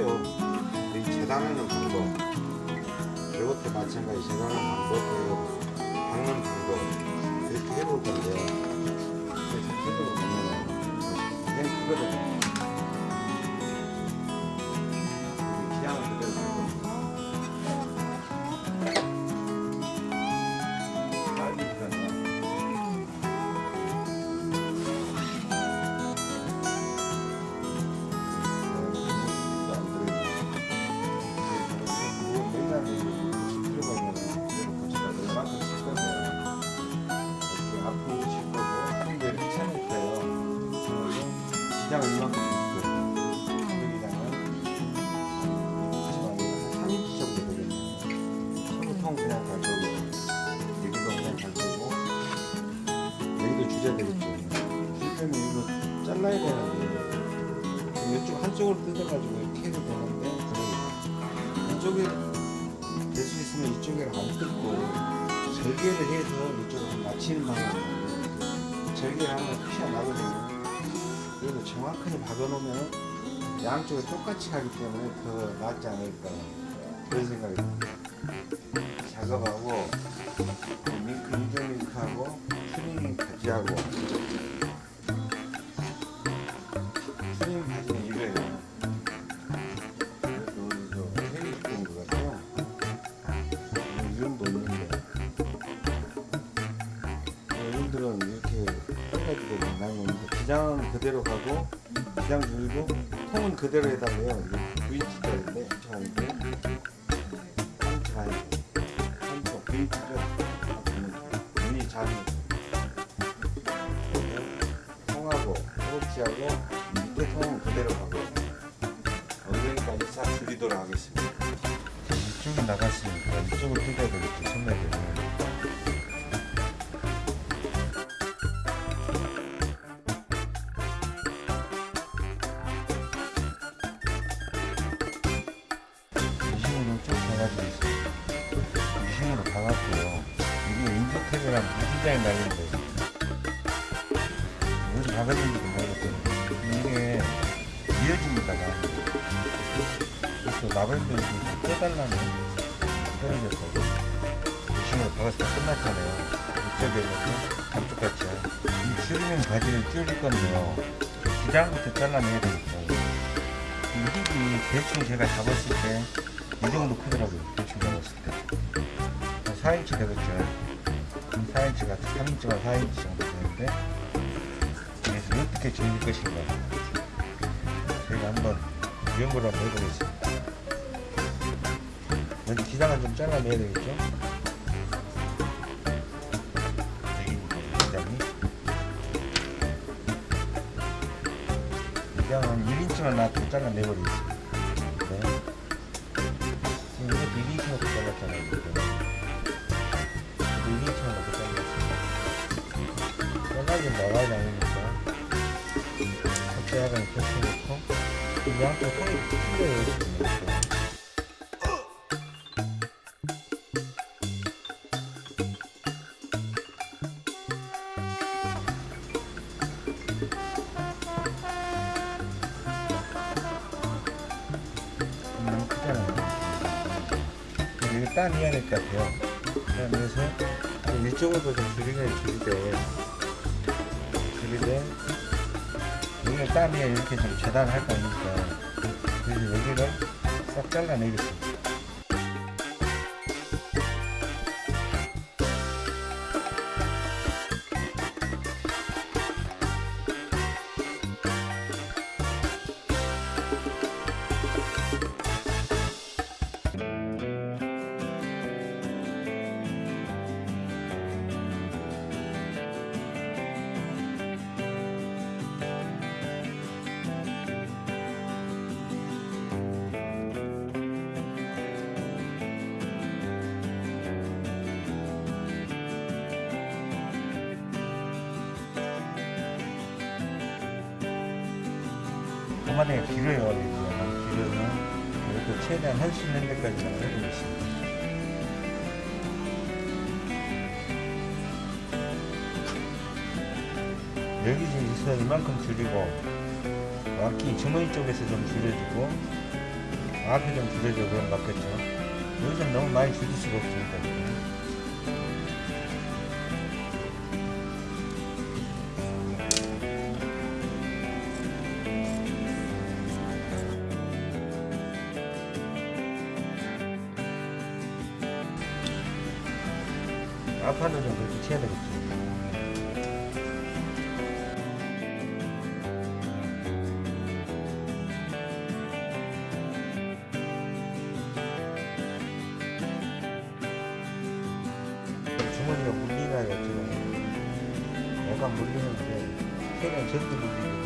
해요. 이 재단하는 방법. 이것도 마찬가지 재단하는 방법. 그리고 박는 방법. 이렇게 해볼 건데 이렇게 네, 해보면 그냥 네, 그거든 천천히 박아놓으면 양쪽에 똑같이 가기 때문에 더 낫지 않을까 그런 생각이 듭니다. 작업하고 링크 인조 링크하고 트림 같이 하고 트림 바지는 이거예요. 이렇게 해가지고 만나는 건데 기장 그대로 가고 그냥 물고 통은 그대로 해달래요. 9인치짜리인데 저한테 3초 반 3초 9인치죠. 눈이 작은 통하고 허벅지하고 밑에 통은 그대로 가고 엉덩이까지 싹 줄이도록 하겠습니다. 이쪽이 나갔으니까 이쪽을 뜯어야 되겠죠. 손에 대면. 나가는지 모르겠어요. 이게 이어집니다가. 그래서 라벤더를 좀 떼달라는 표현이었어요. 중심으로 박아서 끝났잖아요. 이쪽에 이렇게 감쪽같이. 이 줄이면 바지를 줄일 건데요. 기장부터 잘라내야 되겠어요. 이 힙이 대충 제가 잡았을 때 이 정도 크더라고요. 대충 잡았을 때. 4인치 되겠죠. 4인치가 3인치가 4인치 정도 되는데 어떻게 즐길 것인가. 제가 한번 유형을 한번 해보겠습니다. 먼저 기장을 좀 잘라내야 되겠죠? 기장이. 기장은 1인치만 나한테 잘라내버리겠습니다. 네. 나가지 않으면 양쪽 손이 힘들어요. 딴 이어낼 것 같아요. 그러면서 이쪽으로도 좀 줄이긴 줄이되 땀에 이렇게 좀 재단할 거니까 그래서 여기를 싹 잘라내겠습니다. 최대한 할 수 있는 데까지만 해보겠습니다. 여기 지금 있어 이만큼 줄이고 앞기 주머니 쪽에서 좀 줄여주고 앞에 좀 줄여줘 그럼 맞겠죠. 요즘 너무 많이 줄일 수가 없으니까. 쳐야 되겠죠. 주머니가 물리나요 지금 약간 물리는데 최대한 적게 물리고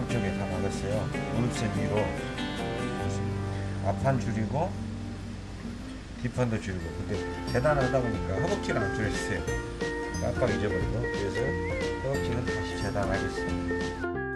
양쪽에 다 박았어요. 물샘 위로. 앞판 줄이고 뒷판도 줄이고. 근데 재단하다 보니까 허벅지는 안 줄였어요. 깜빡 잊어버리고. 그래서 허벅지는 다시 재단하겠습니다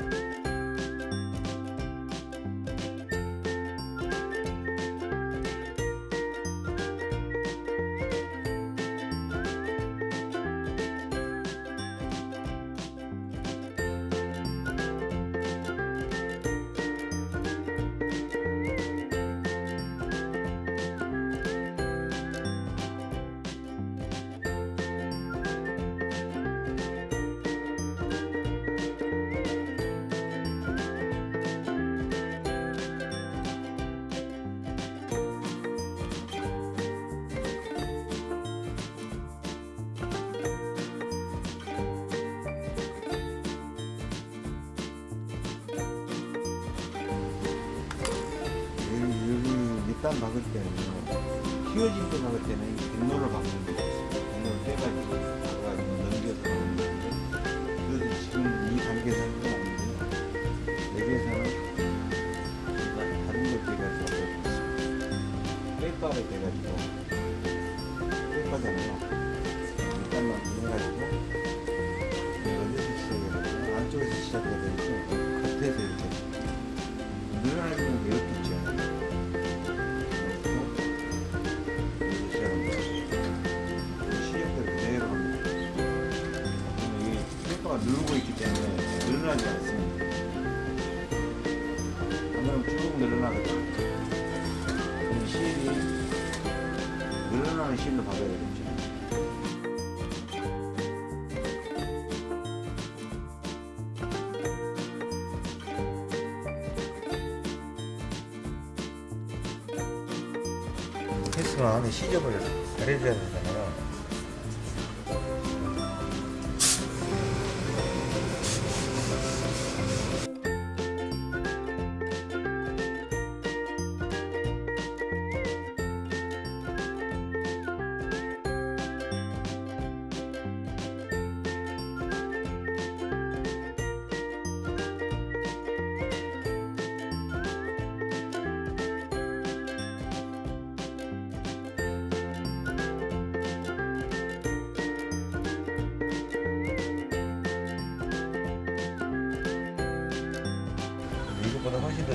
밑단 박을 때는요 휘어질 때 박을 때는 이 백로를 박는 거예요 백로를 빼가지고 박아가지고 넘겨서 박는 건데 그래서 지금 이 단계에서는 아닌데 여기에서는 일단 다른 걸 빼가지고 빼빠를 빼가지고 빼빠잖아요. 밑단만 해가지고 어디서 시작해야 되나 안쪽에서 시작해야 되겠죠 겉에서 이렇게 늘어나지는 게 누르고 있기 때문에 늘어나지 않습니다. 한번 쭉 늘어나거든. 그럼 실이 늘어나는 실로 박아야 되겠죠. 했으면 안에 시접을 잘해줘야. 이것보다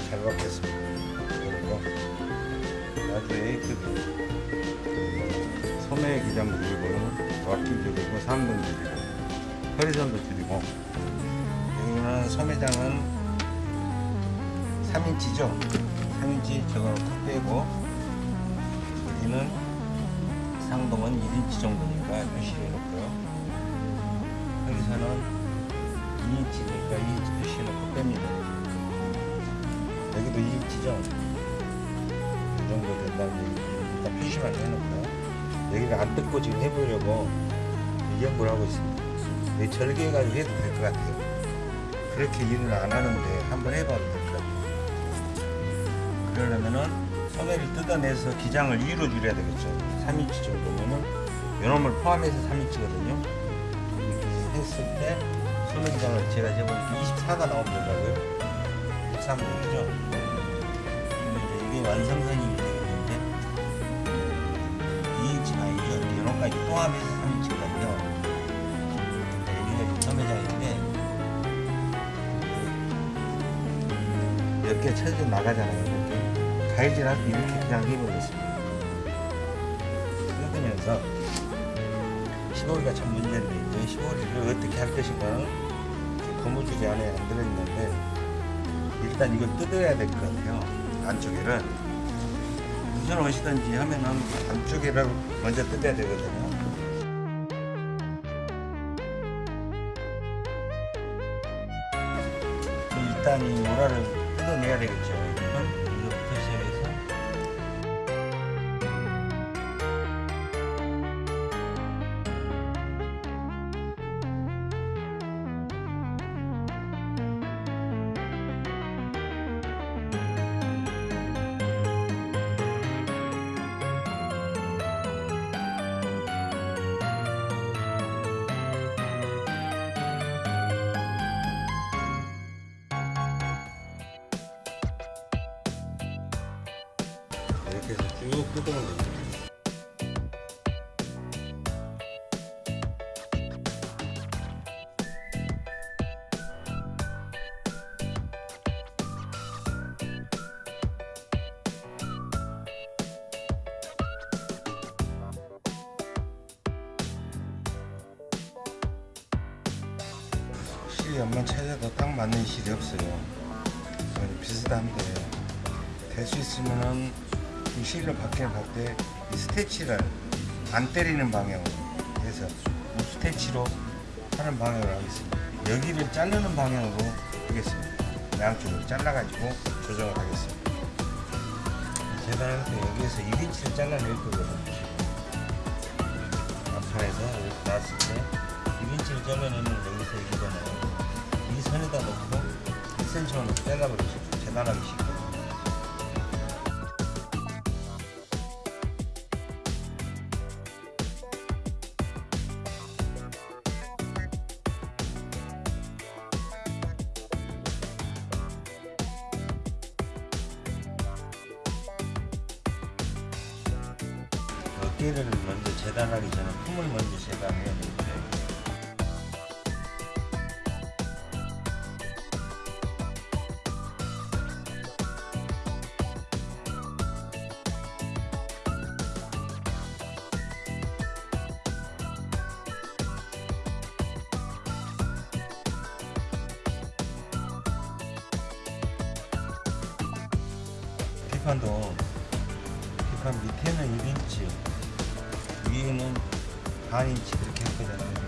잘 받겠습니다. 그리고 아주 에이트도 소매 기장 줄이고 왁기 줄이고 상동 줄이고 허리선도 줄이고 여기는 소매장은 3인치죠? 3인치 저거 컷 빼고 여기는 상동은 1인치 정도니까 표시를 해놓고요. 여기서는 2인치니까 2인치 표시 해 놓고 뺍니다 여기도 2인치죠 이 정도 얘기 일단 표시만 해놓고요. 여기를 안 뜯고 지금 해보려고 연구를 하고 있습니다. 여기 절개해가지고 해도 될 것 같아요. 그렇게 일을 안 하는데 한번 해봐도 될 것 같아요. 그러려면은 소매를 뜯어내서 기장을 2로 줄여야 되겠죠. 3인치 정도면은 요놈을 포함해서 3인치거든요. 이렇게 했을 때 소매 기장을 제가 재보니까 24가 나오면 된다고요 23 되죠 근데 이제 이게 완성선이 되겠는데 2인치가 아니죠. 이런까지 포함해서 3인치거든요. 여기가 소매장인데 몇개 쳐져 나가잖아요. 이렇게 가위질하고 이렇게 그냥 해버렸습니다. 뜯으면서 15리가 참 문제인데 이제 15리를 어떻게 할 것인가 이렇게 고무줄이 안에 안 들어있는데 일단 이걸 뜯어야 될 것 같아요. 안쪽에를. 무슨 옷이든지 하면은 안쪽에를 먼저 뜯어야 되거든요. 일단 이 모라를 뜯어내야 되겠죠 이렇게 해서 쭉 뜯으 스테치를 안 때리는 방향으로 해서 이 스테치로 하는 방향으로 하겠습니다. 여기를 자르는 방향으로 하겠습니다. 양쪽을 잘라가지고 조정을 하겠습니다. 때 여기에서 1인치를 잘라낼 거거든요. 앞판에서 이렇게 놨을 때 1인치를 잘라내면 여기서 여기잖아요. 이 선에다 놓고 1cm만 잘라버리죠. 재단하기 쉽게. 비판도 비판 밑에는 1인치 위에는 반인치 그렇게 할 거잖아요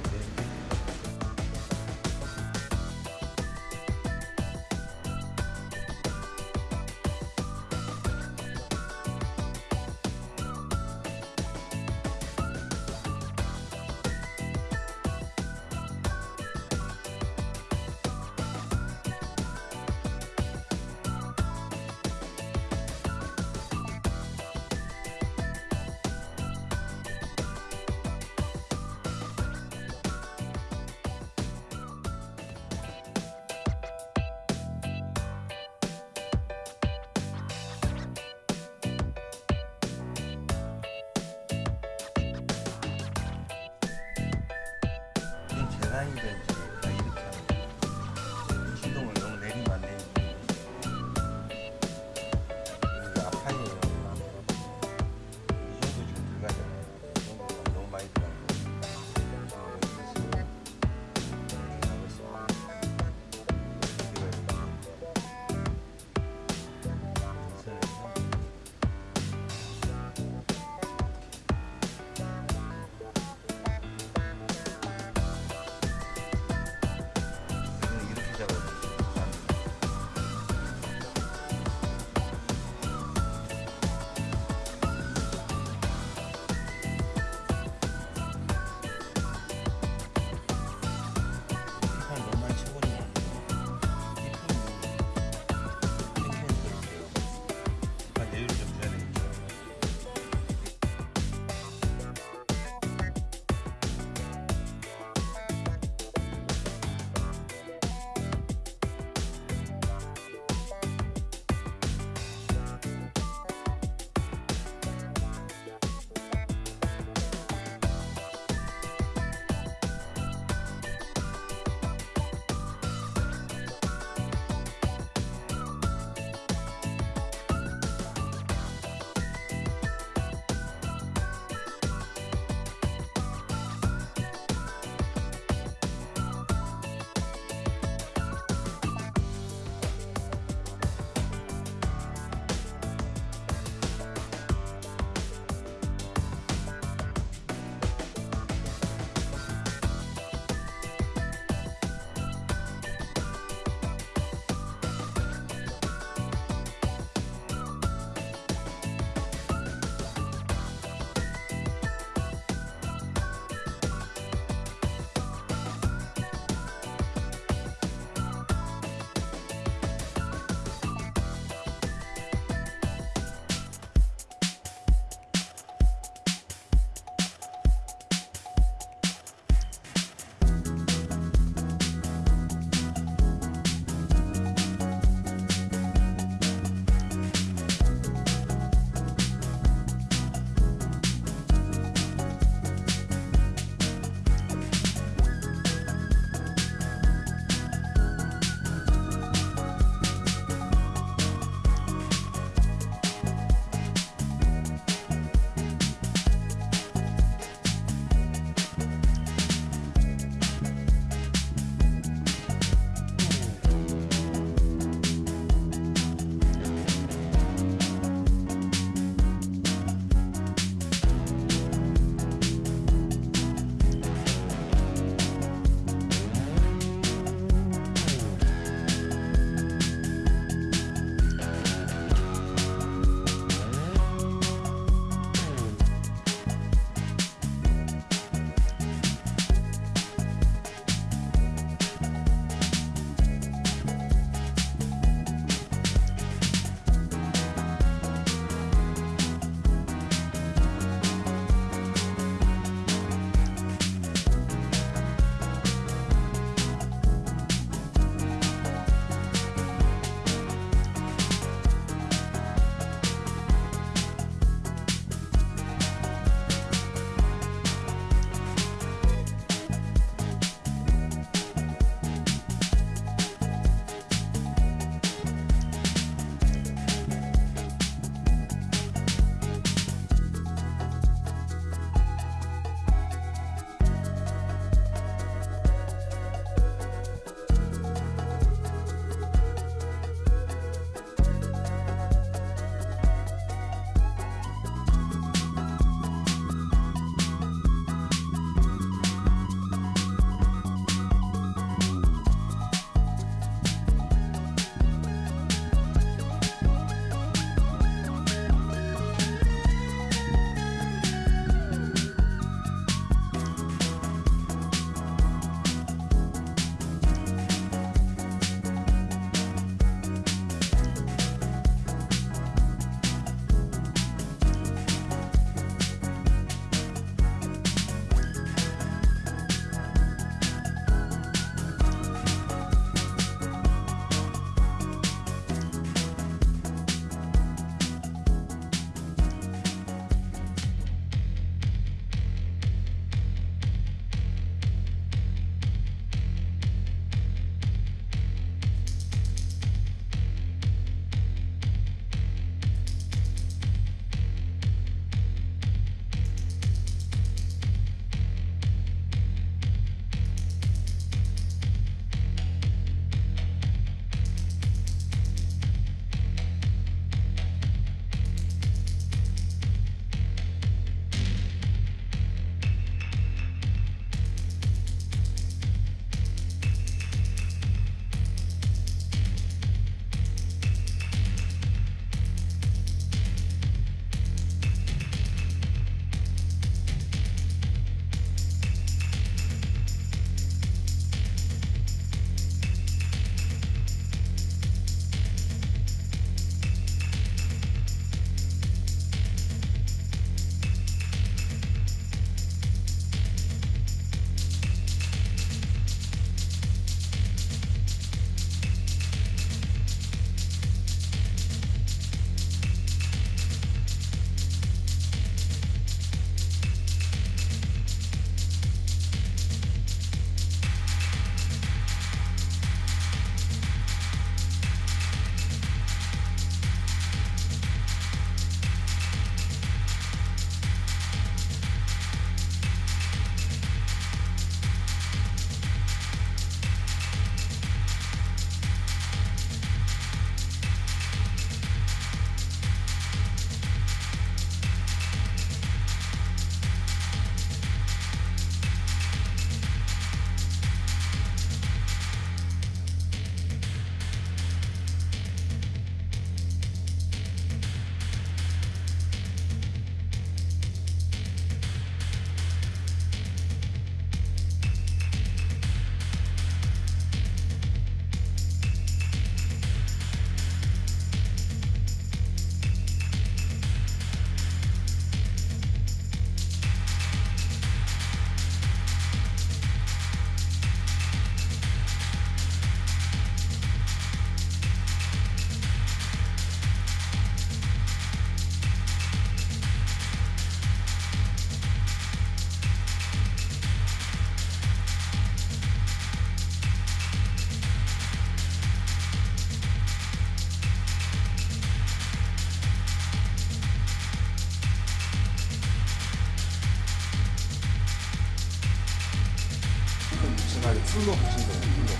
풀로 붙인 거예요. 풀로.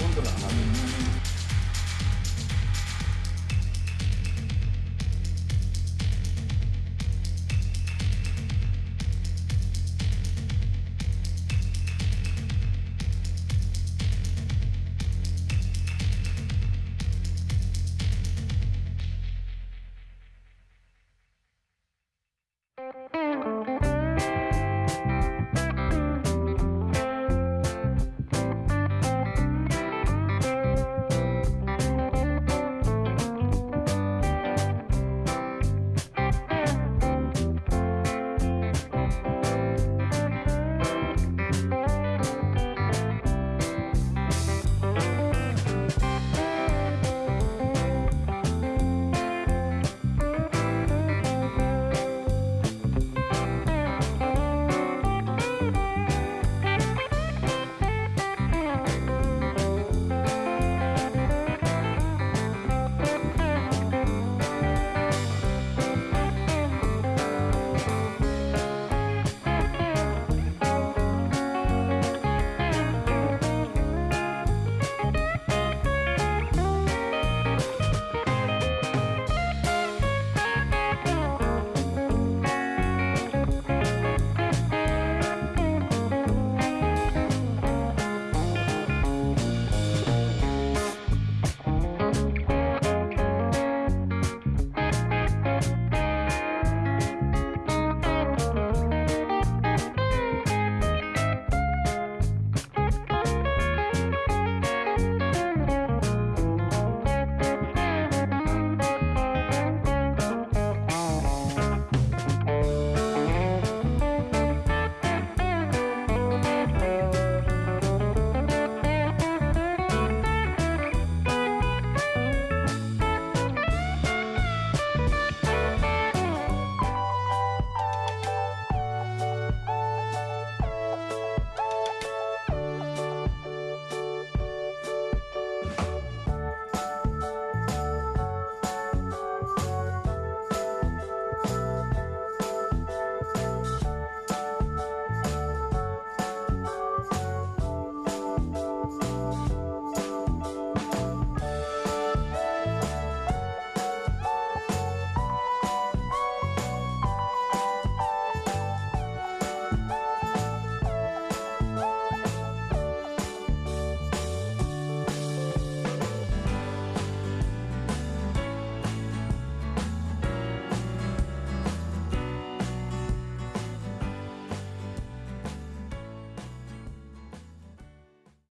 본드를 안 하고.